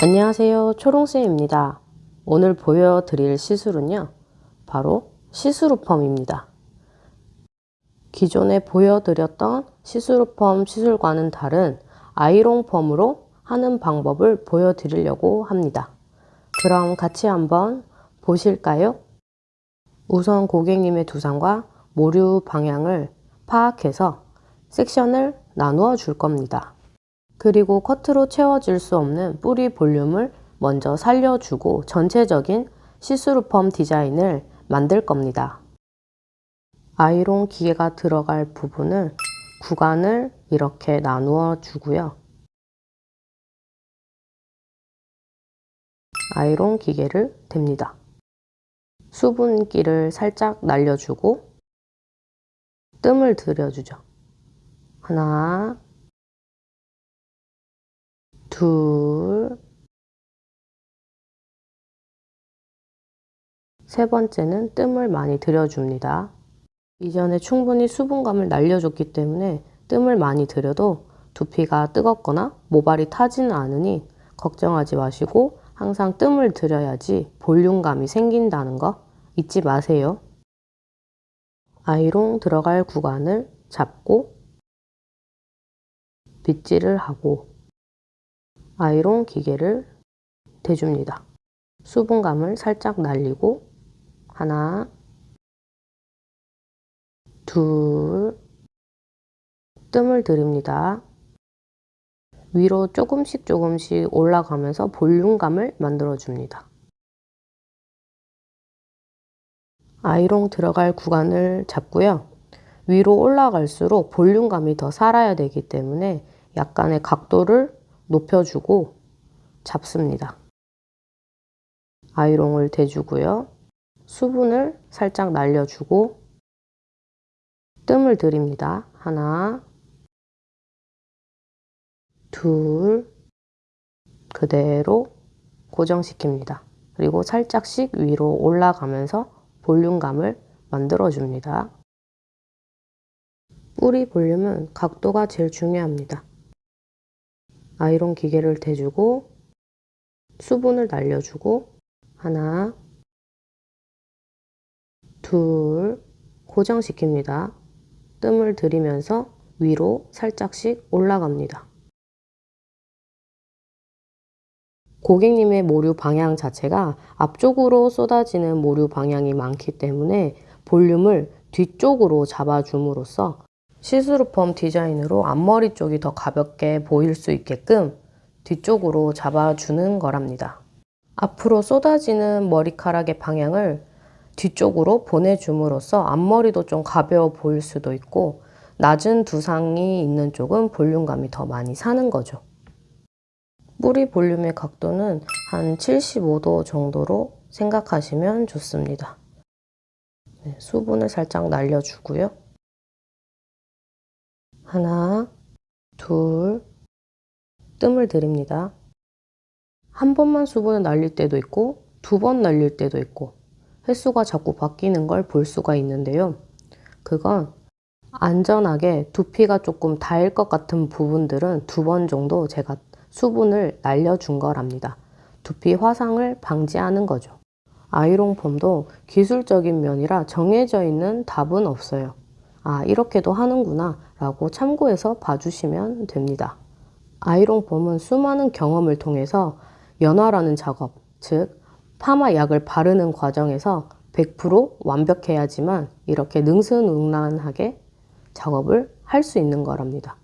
안녕하세요. 초롱쌤입니다. 오늘 보여드릴 시술은요. 바로 시스루펌입니다. 기존에 보여드렸던 시스루펌 시술과는 다른 아이롱펌으로 하는 방법을 보여드리려고 합니다. 그럼 같이 한번 보실까요? 우선 고객님의 두상과 모류 방향을 파악해서 섹션을 나누어 줄 겁니다 그리고 커트로 채워질 수 없는 뿌리 볼륨을 먼저 살려주고 전체적인 시스루펌 디자인을 만들 겁니다. 아이롱 기계가 들어갈 부분을 구간을 이렇게 나누어 주고요. 아이롱 기계를 댑니다. 수분기를 살짝 날려주고 뜸을 들여주죠. 하나, 둘, 세 번째는 뜸을 많이 들여줍니다. 이전에 충분히 수분감을 날려줬기 때문에 뜸을 많이 들여도 두피가 뜨겁거나 모발이 타지는 않으니 걱정하지 마시고 항상 뜸을 들여야지 볼륨감이 생긴다는 거 잊지 마세요. 아이롱 들어갈 구간을 잡고 빗질을 하고 아이롱 기계를 대줍니다. 수분감을 살짝 날리고 하나 둘 뜸을 들입니다. 위로 조금씩 조금씩 올라가면서 볼륨감을 만들어줍니다. 아이롱 들어갈 구간을 잡고요. 위로 올라갈수록 볼륨감이 더 살아야 되기 때문에 약간의 각도를 높여주고 잡습니다. 아이롱을 대주고요. 수분을 살짝 날려주고 뜸을 들입니다. 하나, 둘, 그대로 고정시킵니다. 그리고 살짝씩 위로 올라가면서 볼륨감을 만들어줍니다. 뿌리 볼륨은 각도가 제일 중요합니다. 아이론 기계를 대주고 수분을 날려주고 하나 둘 고정시킵니다. 뜸을 들이면서 위로 살짝씩 올라갑니다. 고객님의 모류 방향 자체가 앞쪽으로 쏟아지는 모류 방향이 많기 때문에 볼륨을 뒤쪽으로 잡아줌으로써 시스루 펌 디자인으로 앞머리 쪽이 더 가볍게 보일 수 있게끔 뒤쪽으로 잡아주는 거랍니다. 앞으로 쏟아지는 머리카락의 방향을 뒤쪽으로 보내줌으로써 앞머리도 좀 가벼워 보일 수도 있고 낮은 두상이 있는 쪽은 볼륨감이 더 많이 사는 거죠. 뿌리 볼륨의 각도는 한 75도 정도로 생각하시면 좋습니다. 네, 수분을 살짝 날려주고요. 하나, 둘, 뜸을 들입니다. 한 번만 수분을 날릴 때도 있고 두 번 날릴 때도 있고 횟수가 자꾸 바뀌는 걸 볼 수가 있는데요. 그건 안전하게 두피가 조금 닿을 것 같은 부분들은 두 번 정도 제가 수분을 날려준 거랍니다. 두피 화상을 방지하는 거죠. 아이롱 폼도 기술적인 면이라 정해져 있는 답은 없어요. 아 이렇게도 하는구나 라고 참고해서 봐주시면 됩니다. 아이롱 폼은 수많은 경험을 통해서 연화라는 작업, 즉 파마 약을 바르는 과정에서 100% 완벽해야지만 이렇게 능수능란하게 작업을 할 수 있는 거랍니다.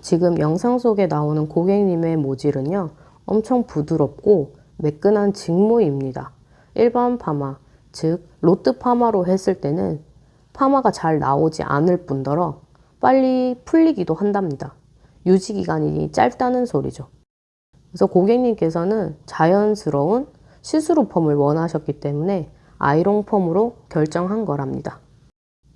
지금 영상 속에 나오는 고객님의 모질은요 엄청 부드럽고 매끈한 직모입니다. 일반 파마, 즉 로트 파마로 했을 때는 파마가 잘 나오지 않을 뿐더러 빨리 풀리기도 한답니다. 유지기간이 짧다는 소리죠. 그래서 고객님께서는 자연스러운 시스루 펌을 원하셨기 때문에 아이롱 펌으로 결정한 거랍니다.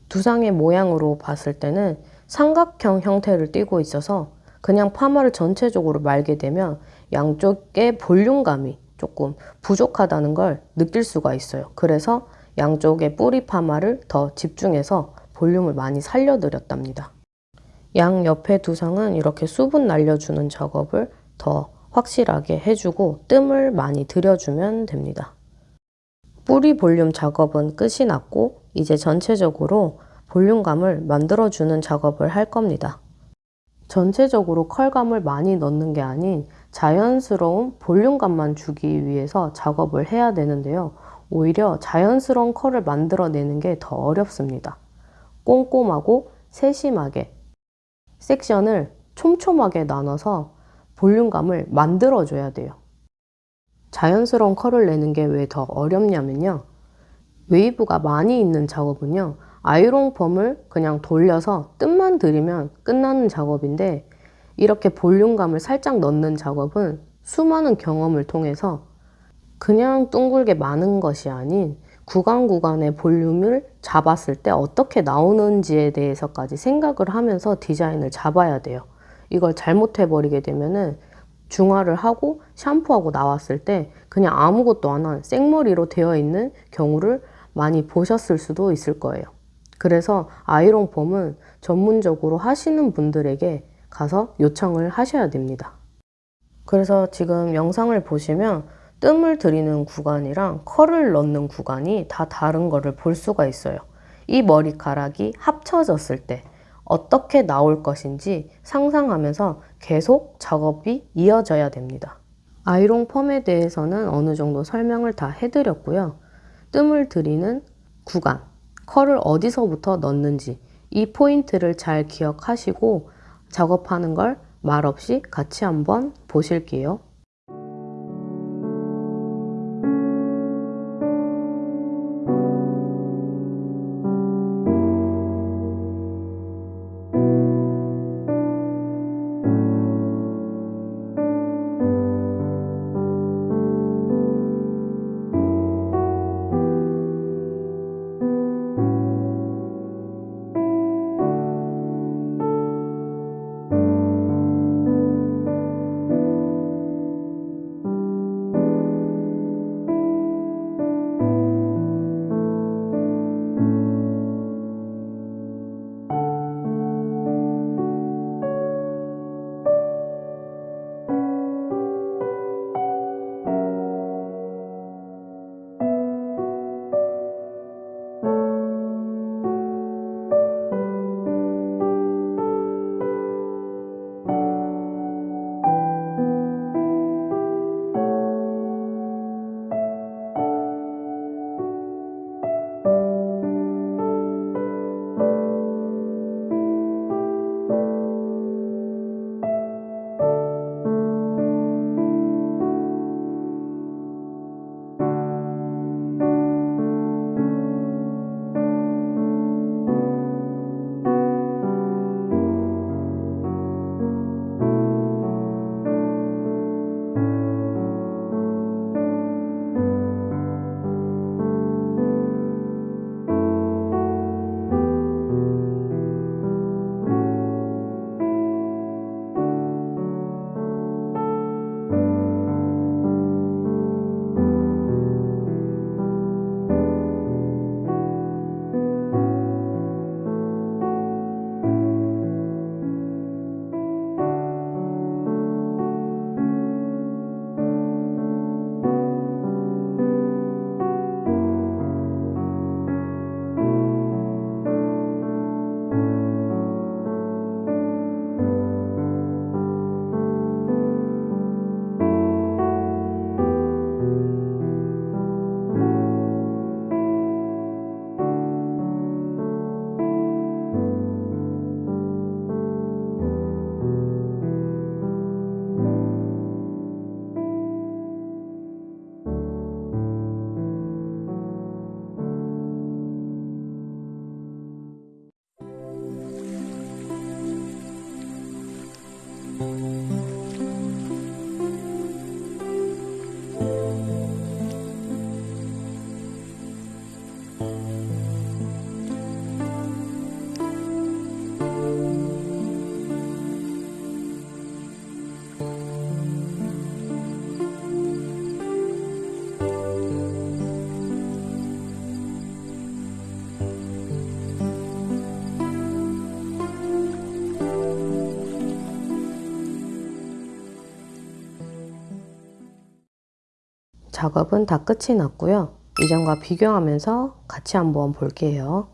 두상의 모양으로 봤을 때는 삼각형 형태를 띠고 있어서 그냥 파마를 전체적으로 말게 되면 양쪽의 볼륨감이 조금 부족하다는 걸 느낄 수가 있어요. 그래서 양쪽의 뿌리 파마를 더 집중해서 볼륨을 많이 살려드렸답니다. 양 옆에 두상은 이렇게 수분 날려주는 작업을 더 확실하게 해주고 뜸을 많이 들여주면 됩니다. 뿌리 볼륨 작업은 끝이 났고 이제 전체적으로 볼륨감을 만들어주는 작업을 할 겁니다. 전체적으로 컬감을 많이 넣는 게 아닌 자연스러운 볼륨감만 주기 위해서 작업을 해야 되는데요. 오히려 자연스러운 컬을 만들어내는 게 더 어렵습니다. 꼼꼼하고 세심하게 섹션을 촘촘하게 나눠서 볼륨감을 만들어줘야 돼요. 자연스러운 컬을 내는 게 왜 더 어렵냐면요. 웨이브가 많이 있는 작업은요. 아이롱 펌을 그냥 돌려서 뜸만 들이면 끝나는 작업인데 이렇게 볼륨감을 살짝 넣는 작업은 수많은 경험을 통해서 그냥 둥글게 마는 것이 아닌 구간 구간의 볼륨을 잡았을 때 어떻게 나오는지에 대해서까지 생각을 하면서 디자인을 잡아야 돼요. 이걸 잘못해버리게 되면은 중화를 하고 샴푸하고 나왔을 때 그냥 아무것도 안 한 생머리로 되어 있는 경우를 많이 보셨을 수도 있을 거예요. 그래서 아이롱 펌은 전문적으로 하시는 분들에게 가서 요청을 하셔야 됩니다. 그래서 지금 영상을 보시면 뜸을 들이는 구간이랑 컬을 넣는 구간이 다 다른 거를 볼 수가 있어요. 이 머리카락이 합쳐졌을 때 어떻게 나올 것인지 상상하면서 계속 작업이 이어져야 됩니다. 아이롱 펌에 대해서는 어느 정도 설명을 다 해드렸고요. 뜸을 들이는 구간, 컬을 어디서부터 넣는지 이 포인트를 잘 기억하시고 작업하는 걸 말없이 같이 한번 보실게요. 작업은 다 끝이 났고요. 이전과 비교하면서 같이 한번 볼게요.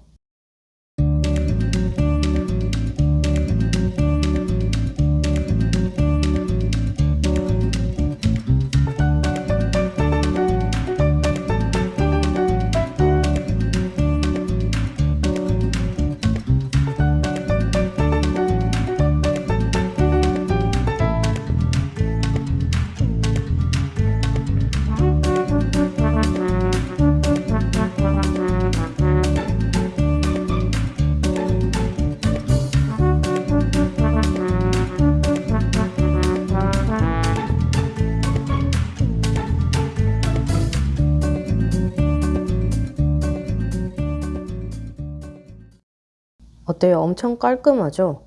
어때요? 엄청 깔끔하죠?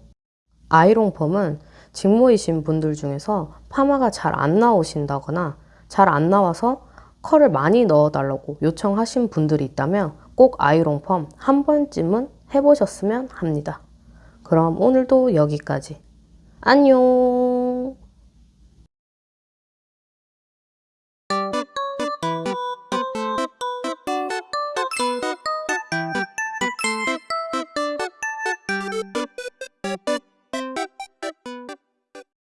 아이롱펌은 직모이신 분들 중에서 파마가 잘 안 나오신다거나 잘 안 나와서 컬을 많이 넣어달라고 요청하신 분들이 있다면 꼭 아이롱펌 한 번쯤은 해보셨으면 합니다. 그럼 오늘도 여기까지. 안녕!